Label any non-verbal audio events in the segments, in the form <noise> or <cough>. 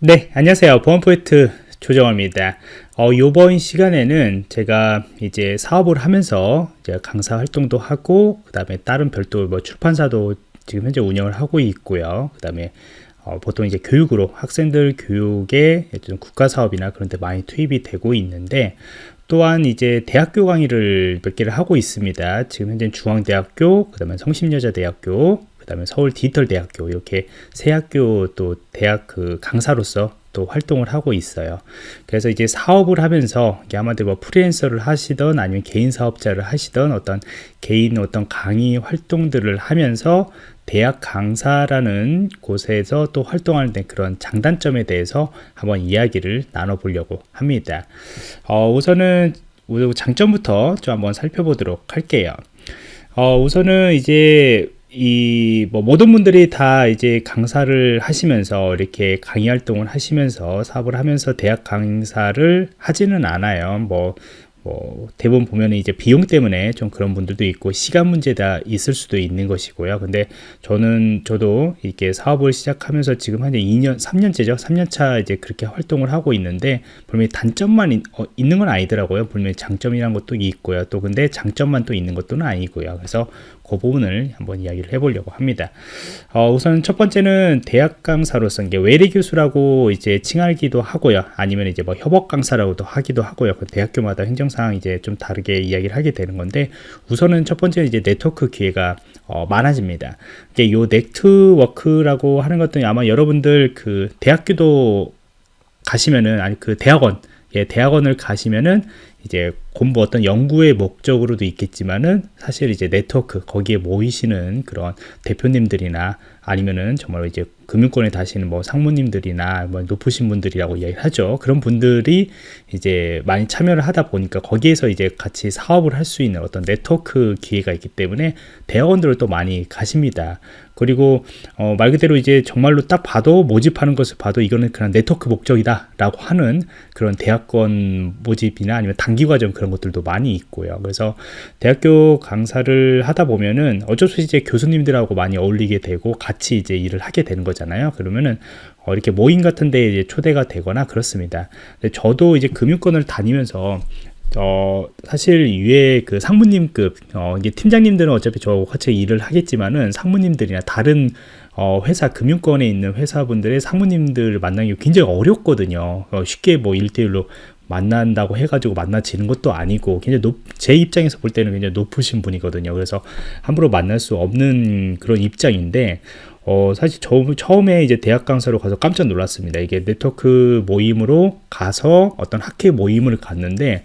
네, 안녕하세요. 보안포인트 조정호입니다. 어, 요번 시간에는 제가 이제 사업을 하면서 이제 강사 활동도 하고, 그 다음에 다른 별도 뭐 출판사도 지금 현재 운영을 하고 있고요. 그 다음에 어, 보통 이제 교육으로 학생들 교육에 국가 사업이나 그런 데 많이 투입이 되고 있는데, 또한 이제 대학교 강의를 몇 개를 하고 있습니다. 지금 현재 중앙대학교, 그 다음에 성심여자대학교, 그다음에 서울 디지털 대학교 이렇게 세 학교 또 대학 그 강사로서 또 활동을 하고 있어요. 그래서 이제 사업을 하면서 아마도 뭐 프리랜서를 하시던 아니면 개인 사업자를 하시던 어떤 개인 어떤 강의 활동들을 하면서 대학 강사라는 곳에서 또 활동하는 데 그런 장단점에 대해서 한번 이야기를 나눠보려고 합니다. 어, 우선은 장점부터 좀 한번 살펴보도록 할게요. 어, 우선은 이제 이 뭐 모든 분들이 다 이제 강사를 하시면서 이렇게 강의 활동을 하시면서 사업을 하면서 대학 강사를 하지는 않아요. 뭐 뭐 대부분 보면 이제 비용 때문에 좀 그런 분들도 있고 시간 문제다 있을 수도 있는 것이고요. 근데 저는 저도 이렇게 사업을 시작하면서 지금 한 2년, 3년째죠. 3년차 이제 그렇게 활동을 하고 있는데 분명히 단점만 있, 어, 있는 건 아니더라고요. 분명히 장점이란 것도 있고요. 또 근데 장점만 또 있는 것도 아니고요. 그래서 그 부분을 한번 이야기를 해보려고 합니다. 어, 우선 첫 번째는 대학 강사로서 이게 외래 교수라고 이제 칭하기도 하고요. 아니면 이제 뭐 협업 강사라고도 하기도 하고요. 그 대학교마다 행정상 이제 좀 다르게 이야기를 하게 되는 건데 우선은 첫 번째 이제 네트워크 기회가 어, 많아집니다. 이게 요 네트워크라고 하는 것도 아마 여러분들 그 대학교도 가시면은 아니 그 대학원 예, 대학원을 가시면은 이제 공부 어떤 연구의 목적으로도 있겠지만은 사실 이제 네트워크 거기에 모이시는 그런 대표님들이나 아니면은 정말 이제 금융권에 다시는 뭐 상무님들이나 뭐 높으신 분들이라고 이야기하죠. 그런 분들이 이제 많이 참여를 하다 보니까 거기에서 이제 같이 사업을 할 수 있는 어떤 네트워크 기회가 있기 때문에 대학원들을 또 많이 가십니다. 그리고 어, 말 그대로 이제 정말로 딱 봐도 모집하는 것을 봐도 이거는 그냥 네트워크 목적이다 라고 하는 그런 대학원 모집이나 아니면 단기 과정 그런 것들도 많이 있고요. 그래서 대학교 강사를 하다 보면은 어쩔 수 없이 이제 교수님들하고 많이 어울리게 되고 같이 이제 일을 하게 되는 거잖아요. 그러면은 어, 이렇게 모임 같은 데 이제 초대가 되거나 그렇습니다. 저도 이제 금융권을 다니면서 어, 사실 위에 그 상무님급, 어, 이게 팀장님들은 어차피 저 같이 일을 하겠지만은 상무님들이나 다른 어, 회사, 금융권에 있는 회사분들의 상무님들을 만나기 굉장히 어렵거든요. 어, 쉽게 뭐 1대1로 만난다고 해가지고 만나지는 것도 아니고 굉장히 높, 제 입장에서 볼 때는 굉장히 높으신 분이거든요. 그래서 함부로 만날 수 없는 그런 입장인데 어, 사실 저, 처음에 이제 대학 강사로 가서 깜짝 놀랐습니다. 이게 네트워크 모임으로 가서 어떤 학회 모임을 갔는데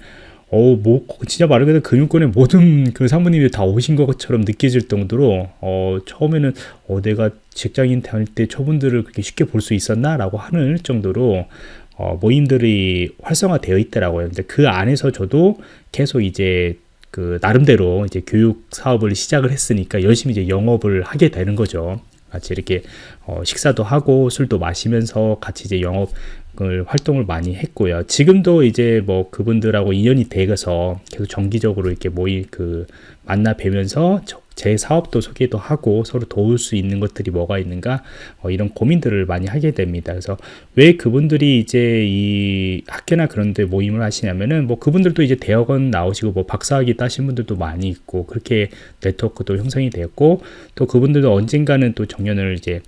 어, 뭐, 진짜 말 그대로 금융권의 모든 그 사모님이 다 오신 것처럼 느껴질 정도로, 어, 처음에는, 어, 내가 직장인 다닐 때 저분들을 그렇게 쉽게 볼 수 있었나? 라고 하는 정도로, 어, 모임들이 활성화되어 있더라고요. 근데 그 안에서 저도 계속 이제 그 나름대로 이제 교육 사업을 시작을 했으니까 열심히 이제 영업을 하게 되는 거죠. 같이 이렇게 어, 식사도 하고 술도 마시면서 같이 이제 영업 을 활동을 많이 했고요. 지금도 이제 뭐 그분들하고 인연이 되어서 계속 정기적으로 이렇게 모이 그 만나 뵈면서 제 사업도 소개도 하고 서로 도울 수 있는 것들이 뭐가 있는가 어, 이런 고민들을 많이 하게 됩니다. 그래서 왜 그분들이 이제 이 학교나 그런데 모임을 하시냐면은 뭐 그분들도 이제 대학원 나오시고 뭐 박사학위 따신 분들도 많이 있고 그렇게 네트워크도 형성이 되었고 또 그분들도 언젠가는 또 정년을 이제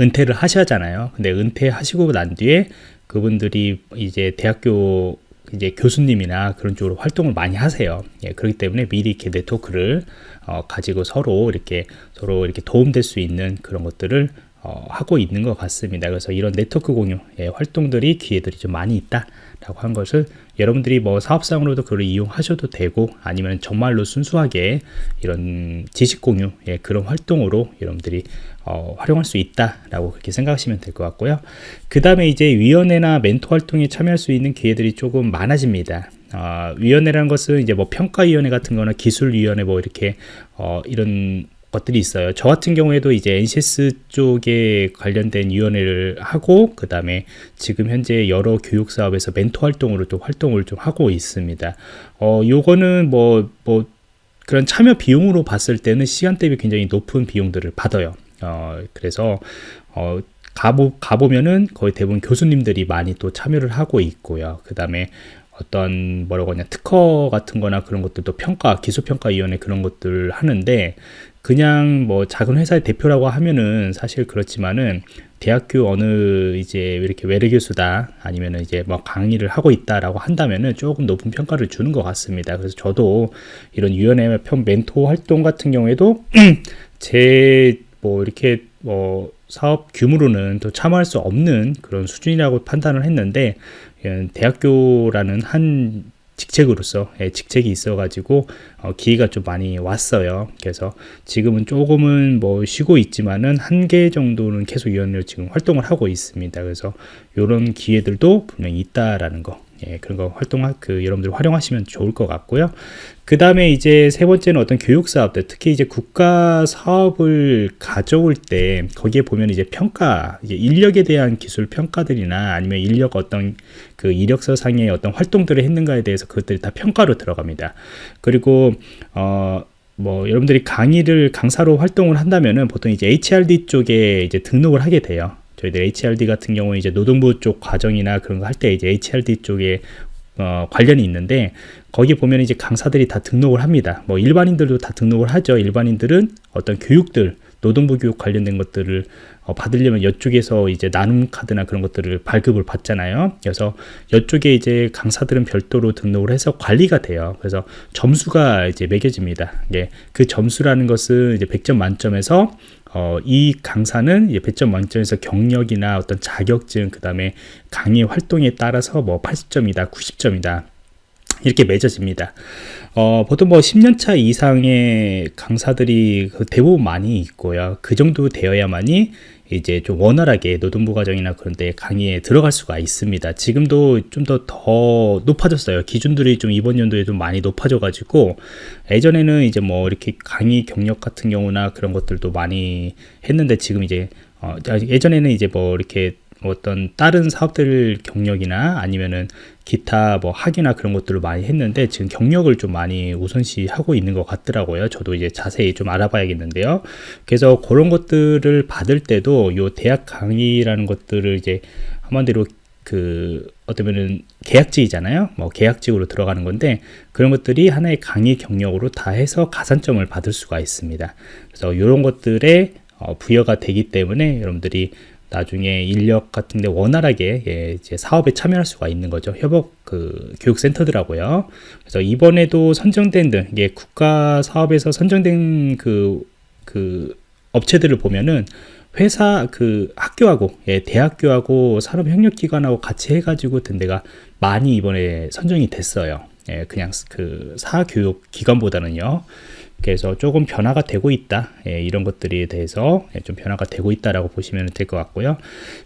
은퇴를 하셔야잖아요. 근데 은퇴하시고 난 뒤에 그분들이 이제 대학교 이제 교수님이나 그런 쪽으로 활동을 많이 하세요. 예, 그렇기 때문에 미리 이렇게 네트워크를 어, 가지고 서로 이렇게 서로 이렇게 도움될 수 있는 그런 것들을 어, 하고 있는 것 같습니다. 그래서 이런 네트워크 공유 예, 활동들이 기회들이 좀 많이 있다 라고 한 것을 여러분들이 뭐 사업상으로도 그걸 이용하셔도 되고 아니면 정말로 순수하게 이런 지식 공유 예, 그런 활동으로 여러분들이 어, 활용할 수 있다라고 그렇게 생각하시면 될 것 같고요. 그 다음에 이제 위원회나 멘토 활동에 참여할 수 있는 기회들이 조금 많아집니다. 어, 위원회라는 것은 이제 뭐 평가위원회 같은 거나 기술위원회 뭐 이렇게 어, 이런 것들이 있어요. 저 같은 경우에도 이제 NCS 쪽에 관련된 위원회를 하고 그 다음에 지금 현재 여러 교육 사업에서 멘토 활동으로 또 활동을 좀 하고 있습니다. 어, 요거는 뭐, 뭐, 그런 참여 비용으로 봤을 때는 시간 대비 굉장히 높은 비용들을 받아요. 어, 그래서, 어, 가보, 가보면은 거의 대부분 교수님들이 많이 또 참여를 하고 있고요. 그 다음에 어떤 뭐라고 하냐 특허 같은 거나 그런 것들도 평가 기술평가위원회 그런 것들 하는데 그냥 뭐 작은 회사의 대표라고 하면은 사실 그렇지만은 대학교 어느 이제 이렇게 외래 교수다 아니면은 이제 뭐 강의를 하고 있다라고 한다면은 조금 높은 평가를 주는 것 같습니다. 그래서 저도 이런 위원회 편 멘토 활동 같은 경우에도 <clears throat> 제 뭐 이렇게 뭐 사업 규모로는 또 참여할 수 없는 그런 수준이라고 판단을 했는데 예, 대학교라는 한 직책으로서 예, 직책이 있어가지고 어, 기회가 좀 많이 왔어요. 그래서 지금은 조금은 뭐 쉬고 있지만은 한 개 정도는 계속 위원으로 지금 활동을 하고 있습니다. 그래서 이런 기회들도 분명히 있다라는 거 예, 그런 거 활동할 그 여러분들 활용하시면 좋을 것 같고요. 그 다음에 이제 세 번째는 어떤 교육 사업들, 특히 이제 국가 사업을 가져올 때 거기에 보면 이제 평가, 이제 인력에 대한 기술 평가들이나 아니면 인력 어떤 그 이력서 상의 어떤 활동들을 했는가에 대해서 그것들이 다 평가로 들어갑니다. 그리고 어. 뭐 여러분들이 강의를 강사로 활동을 한다면은 보통 이제 HRD 쪽에 이제 등록을 하게 돼요. 저희들 HRD 같은 경우에 이제 노동부 쪽 과정이나 그런 거 할 때 이제 HRD 쪽에 어, 관련이 있는데 거기 보면 이제 강사들이 다 등록을 합니다. 뭐 일반인들도 다 등록을 하죠. 일반인들은 어떤 교육들 노동부 교육 관련된 것들을 어, 받으려면 이쪽에서 이제 나눔 카드나 그런 것들을 발급을 받잖아요. 그래서 이쪽에 이제 강사들은 별도로 등록을 해서 관리가 돼요. 그래서 점수가 이제 매겨집니다. 예, 그 점수라는 것은 이제 100점 만점에서 어, 이 강사는 이제 100점 만점에서 경력이나 어떤 자격증, 그 다음에 강의 활동에 따라서 뭐 80점이다, 90점이다. 이렇게 맺어집니다. 어, 보통 뭐 10년차 이상의 강사들이 그 대부분 많이 있고요. 그 정도 되어야만이 이제 좀 원활하게 노동부 과정이나 그런 데 강의에 들어갈 수가 있습니다. 지금도 좀 더 더 높아졌어요. 기준들이 좀 이번 연도에 좀 많이 높아져 가지고 예전에는 이제 뭐 이렇게 강의 경력 같은 경우나 그런 것들도 많이 했는데 지금 이제 어, 예전에는 이제 뭐 이렇게 어떤 다른 사업들 경력이나 아니면은 기타 뭐 학위나 그런 것들을 많이 했는데 지금 경력을 좀 많이 우선시 하고 있는 것 같더라고요. 저도 이제 자세히 좀 알아봐야겠는데요. 그래서 그런 것들을 받을 때도 요 대학 강의라는 것들을 이제 한마디로 그 어쩌면은 계약직이잖아요. 뭐 계약직으로 들어가는 건데 그런 것들이 하나의 강의 경력으로 다 해서 가산점을 받을 수가 있습니다. 그래서 이런 것들에 어, 부여가 되기 때문에 여러분들이 나중에 인력 같은데 원활하게 예, 이제 사업에 참여할 수가 있는 거죠. 협업 그 교육센터더라고요. 그래서 이번에도 선정된 등 이게 국가 사업에서 선정된 그, 그 업체들을 보면은 회사 그 학교하고 예, 대학교하고 산업협력기관하고 같이 해가지고 든 데가 많이 이번에 선정이 됐어요. 예, 그냥 그 사교육 기관보다는요. 그래서 조금 변화가 되고 있다. 예, 이런 것들에 대해서 예, 좀 변화가 되고 있다라고 보시면 될 것 같고요.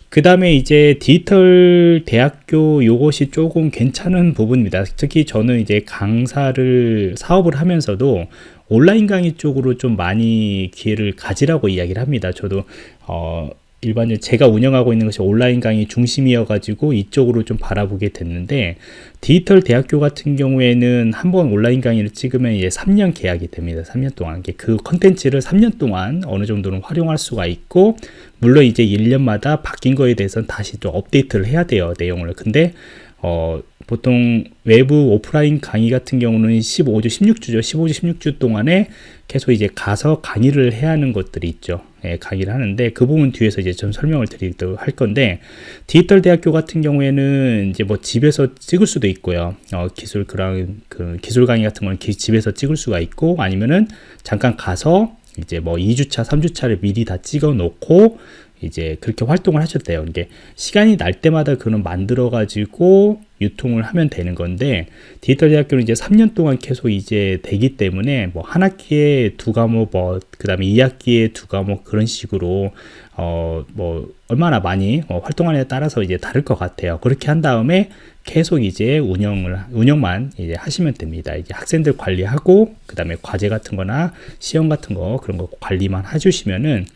그 다음에 이제 디지털 대학교 요것이 조금 괜찮은 부분입니다. 특히 저는 이제 강사를 사업을 하면서도 온라인 강의 쪽으로 좀 많이 기회를 가지라고 이야기를 합니다. 저도 어, 일반적으로 제가 운영하고 있는 것이 온라인 강의 중심이어 가지고 이쪽으로 좀 바라보게 됐는데 디지털 대학교 같은 경우에는 한 번 온라인 강의를 찍으면 이제 3년 계약이 됩니다 3년 동안 그 컨텐츠를 3년 동안 어느 정도는 활용할 수가 있고 물론 이제 1년마다 바뀐 거에 대해서는 다시 또 업데이트를 해야 돼요 내용을 근데 어, 보통 외부 오프라인 강의 같은 경우는 15주, 16주죠. 15주, 16주 동안에 계속 이제 가서 강의를 해야 하는 것들이 있죠. 예, 강의를 하는데 그 부분 뒤에서 이제 좀 설명을 드리도록 할 건데 디지털 대학교 같은 경우에는 이제 뭐 집에서 찍을 수도 있고요. 어, 기술 그런 그 기술 강의 같은 건 집에서 찍을 수가 있고 아니면은 잠깐 가서 이제 뭐 2주차, 3주차를 미리 다 찍어 놓고 이제 그렇게 활동을 하셨대요. 이게 시간이 날 때마다 그는 만들어 가지고 유통을 하면 되는 건데 디지털 대학교는 이제 3년 동안 계속 이제 되기 때문에 뭐 한 학기에 두 과목 뭐 그다음에 2학기에 두 과목 그런 식으로 어 뭐 얼마나 많이 어 활동하느냐에 따라서 이제 다를 것 같아요. 그렇게 한 다음에 계속 이제 운영을 운영만 이제 하시면 됩니다. 이제 학생들 관리하고 그다음에 과제 같은 거나 시험 같은 거 그런 거 관리만 해 주시면은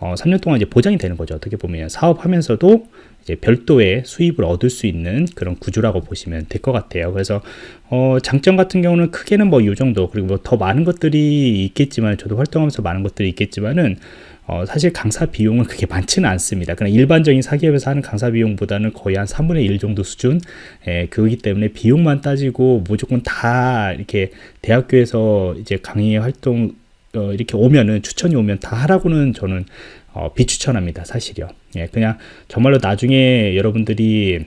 어, 3년 동안 이제 보장이 되는 거죠. 어떻게 보면 사업하면서도 이제 별도의 수입을 얻을 수 있는 그런 구조라고 보시면 될 것 같아요. 그래서 어, 장점 같은 경우는 크게는 뭐 이 정도 그리고 뭐 더 많은 것들이 있겠지만 저도 활동하면서 많은 것들이 있겠지만은 어, 사실 강사 비용은 그렇게 많지는 않습니다. 그냥 일반적인 사기업에서 하는 강사 비용보다는 거의 한 3분의 1 정도 수준 예, 그거기 때문에 비용만 따지고 무조건 다 이렇게 대학교에서 이제 강의 활동 어, 이렇게 오면은 추천이 오면 다 하라고는 저는 어, 비추천합니다. 사실요. 예, 그냥 정말로 나중에 여러분들이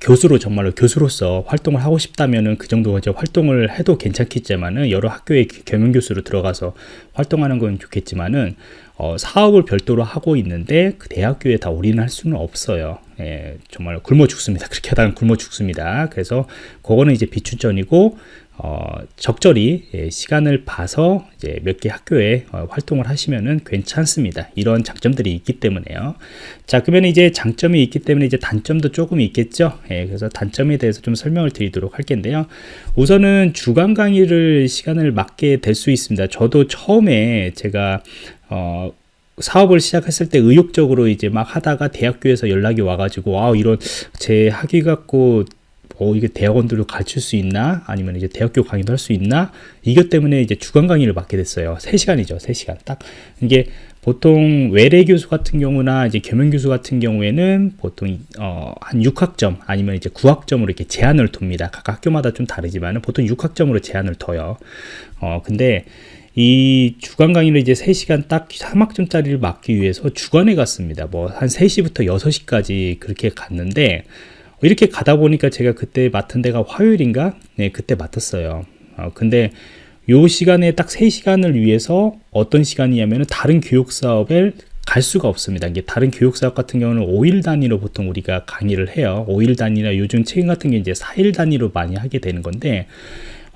교수로 정말로 교수로서 활동을 하고 싶다면은 그 정도 이제 활동을 해도 괜찮겠지만은 여러 학교에 겸용 교수로 들어가서 활동하는 건 좋겠지만은 어, 사업을 별도로 하고 있는데 그 대학교에 다 올인할 수는 없어요. 예, 정말 굶어 죽습니다. <laughs> 그렇게 하다가 굶어 죽습니다. 그래서 그거는 이제 비추천이고 어, 적절히 예, 시간을 봐서 이제 몇 개 학교에 어, 활동을 하시면은 괜찮습니다. 이런 장점들이 있기 때문에요. 자, 그러면 이제 장점이 있기 때문에 이제 단점도 조금 있겠죠. 예, 그래서 단점에 대해서 좀 설명을 드리도록 할 텐데요. 우선은 주간 강의를 시간을 맞게 될 수 있습니다. 저도 처음에 제가 어, 사업을 시작했을 때 의욕적으로 이제 막 하다가 대학교에서 연락이 와가지고 아 이런 제 학위 갖고 어, 이게 대학원들로 가르칠 수 있나? 아니면 이제 대학교 강의도 할 수 있나? 이것 때문에 이제 주간 강의를 맡게 됐어요. 3시간이죠. 3시간. 딱. 이게 보통 외래 교수 같은 경우나 이제 겸용 교수 같은 경우에는 보통 어, 한 6학점 아니면 이제 9학점으로 이렇게 제한을 둡니다. 각 학교마다 좀 다르지만 보통 6학점으로 제한을 둬요. 어, 근데 이 주간 강의를 이제 3시간 딱 3학점짜리를 맡기 위해서 주간에 갔습니다. 뭐 한 3시부터 6시까지 그렇게 갔는데 이렇게 가다 보니까 제가 그때 맡은 데가 화요일인가? 네, 그때 맡았어요. 어, 근데 요 시간에 딱 3시간을 위해서 어떤 시간이냐면 다른 교육 사업에 갈 수가 없습니다. 이게 다른 교육 사업 같은 경우는 5일 단위로 보통 우리가 강의를 해요. 5일 단위나 요즘 책임 같은 게 이제 4일 단위로 많이 하게 되는 건데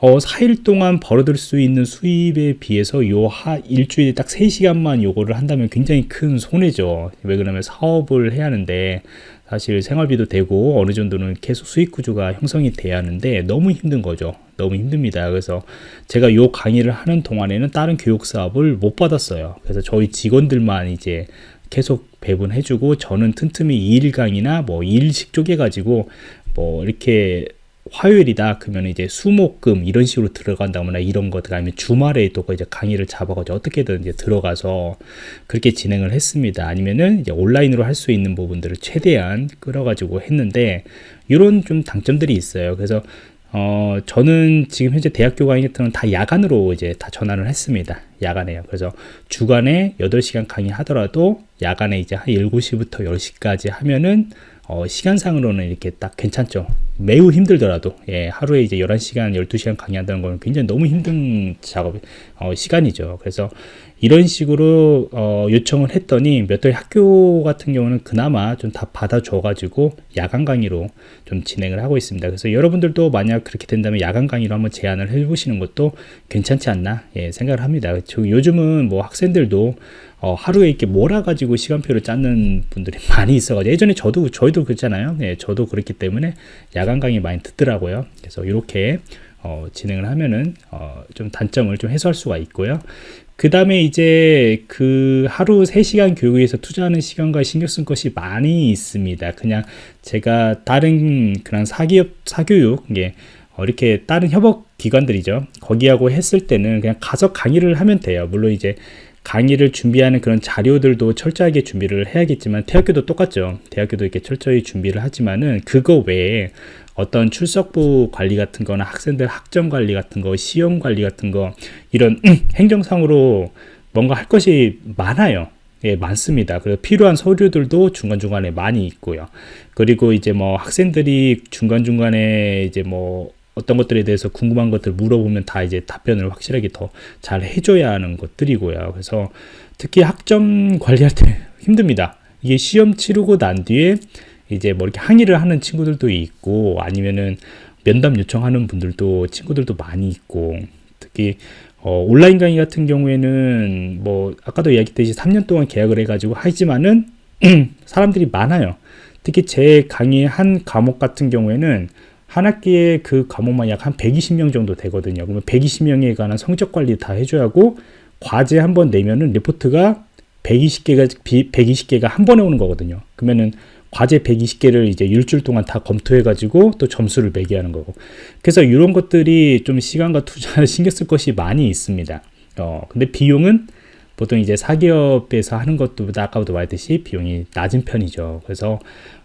어, 4일 동안 벌어들 수 있는 수입에 비해서 요 하, 일주일에 딱 3시간만 요거를 한다면 굉장히 큰 손해죠. 왜 그러면 사업을 해야 하는데 사실 생활비도 되고 어느 정도는 계속 수익 구조가 형성이 돼야 하는데 너무 힘든 거죠. 너무 힘듭니다. 그래서 제가 요 강의를 하는 동안에는 다른 교육 사업을 못 받았어요. 그래서 저희 직원들만 이제 계속 배분해주고 저는 틈틈이 2일 강의나 뭐 2일씩 쪼개가지고 뭐 이렇게 화요일이다 그러면 이제 수목금 이런 식으로 들어간다거나 이런 것들 아니면 주말에 또 이제 강의를 잡아가지고 어떻게든 이제 들어가서 그렇게 진행을 했습니다. 아니면은 이제 온라인으로 할 수 있는 부분들을 최대한 끌어가지고 했는데 이런 좀 장점들이 있어요. 그래서 어 저는 지금 현재 대학교 강의 같은 건 다 야간으로 이제 다 전환을 했습니다. 야간에요. 그래서 주간에 8시간 강의 하더라도 야간에 이제 한 7시부터 10시까지 하면은 어, 시간상으로는 이렇게 딱 괜찮죠. 매우 힘들더라도, 예, 하루에 이제 11시간, 12시간 강의한다는 건 굉장히 너무 힘든 작업, 어, 시간이죠. 그래서 이런 식으로, 어, 요청을 했더니 몇 달 학교 같은 경우는 그나마 좀 다 받아줘가지고 야간 강의로 좀 진행을 하고 있습니다. 그래서 여러분들도 만약 그렇게 된다면 야간 강의로 한번 제안을 해보시는 것도 괜찮지 않나, 예, 생각을 합니다. 요즘은 뭐 학생들도 어, 하루에 이렇게 몰아가지고 시간표를 짜는 분들이 <laughs> 많이 있어가지고 예전에 저도 저희도 그랬잖아요. 네, 저도 그렇기 때문에 야간 강의 많이 듣더라고요. 그래서 이렇게 어, 진행을 하면은 어, 좀 단점을 좀 해소할 수가 있고요. 그 다음에 이제 그 하루 3시간 교육에 의해서 투자하는 시간과 신경 쓴 것이 많이 있습니다. 그냥 제가 다른 그런 사기업, 사교육, 이게 어, 이렇게 다른 협업 기관들이죠. 거기하고 했을 때는 그냥 가서 강의를 하면 돼요. 물론 이제 강의를 준비하는 그런 자료들도 철저하게 준비를 해야겠지만 대학교도 똑같죠 대학교도 이렇게 철저히 준비를 하지만은 그거 외에 어떤 출석부 관리 같은 거나 학생들 학점 관리 같은 거 시험 관리 같은 거 이런 행정상으로 뭔가 할 것이 많아요 예, 많습니다. 그래서 필요한 서류들도 중간중간에 많이 있고요. 그리고 이제 뭐 학생들이 중간중간에 이제 뭐 어떤 것들에 대해서 궁금한 것들 물어보면 다 이제 답변을 확실하게 더 잘 해줘야 하는 것들이고요. 그래서 특히 학점 관리할 때 <laughs> 힘듭니다. 이게 시험 치르고 난 뒤에 이제 뭐 이렇게 항의를 하는 친구들도 있고 아니면은 면담 요청하는 분들도 친구들도 많이 있고 특히 어, 온라인 강의 같은 경우에는 뭐 아까도 이야기했듯이 3년 동안 계약을 해가지고 하지만은 <clears throat> 사람들이 많아요. 특히 제 강의 한 과목 같은 경우에는 한 학기에 그 과목만 약 한 120명 정도 되거든요. 그러면 120명에 관한 성적 관리 다 해줘야 하고 과제 한 번 내면은 리포트가 120개가 120개가 한 번에 오는 거거든요. 그러면은 과제 120개를 이제 일주일 동안 다 검토해 가지고 또 점수를 매게 하는 거고. 그래서 이런 것들이 좀 시간과 투자를 <laughs> 신경 쓸 것이 많이 있습니다. 어, 근데 비용은 보통 이제 사기업에서 하는 것보다 아까도 말했듯이 비용이 낮은 편이죠. 그래서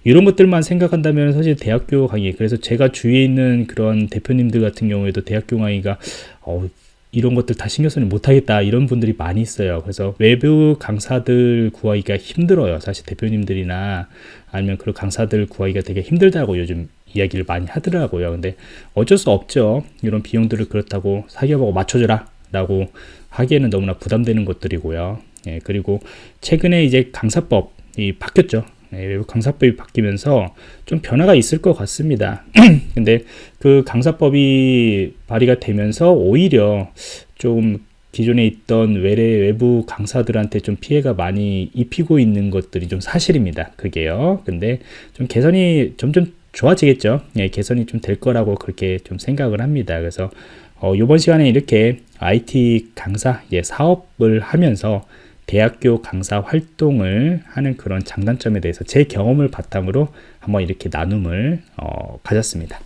이런 것들만 생각한다면 사실 대학교 강의 그래서 제가 주위에 있는 그런 대표님들 같은 경우에도 대학교 강의가 어, 이런 것들 다 신경 쓰지 못하겠다 이런 분들이 많이 있어요. 그래서 외부 강사들 구하기가 힘들어요. 사실 대표님들이나 아니면 그런 강사들 구하기가 되게 힘들다고 요즘 이야기를 많이 하더라고요. 근데 어쩔 수 없죠. 이런 비용들을 그렇다고 사기업하고 맞춰줘라 라고 하기에는 너무나 부담되는 것들이고요 예, 그리고 최근에 이제 강사법이 바뀌었죠 예, 강사법이 바뀌면서 좀 변화가 있을 것 같습니다. <clears throat> 근데 그 강사법이 발의가 되면서 오히려 좀 기존에 있던 외래 외부 강사들한테 좀 피해가 많이 입히고 있는 것들이 좀 사실입니다. 그게요. 근데 좀 개선이 점점 좋아지겠죠. 예, 개선이 좀 될 거라고 그렇게 좀 생각을 합니다. 그래서 어, 이번 시간에 이렇게 IT 강사 예, 사업을 하면서 대학교 강사 활동을 하는 그런 장단점에 대해서 제 경험을 바탕으로 한번 이렇게 나눔을 어, 가졌습니다.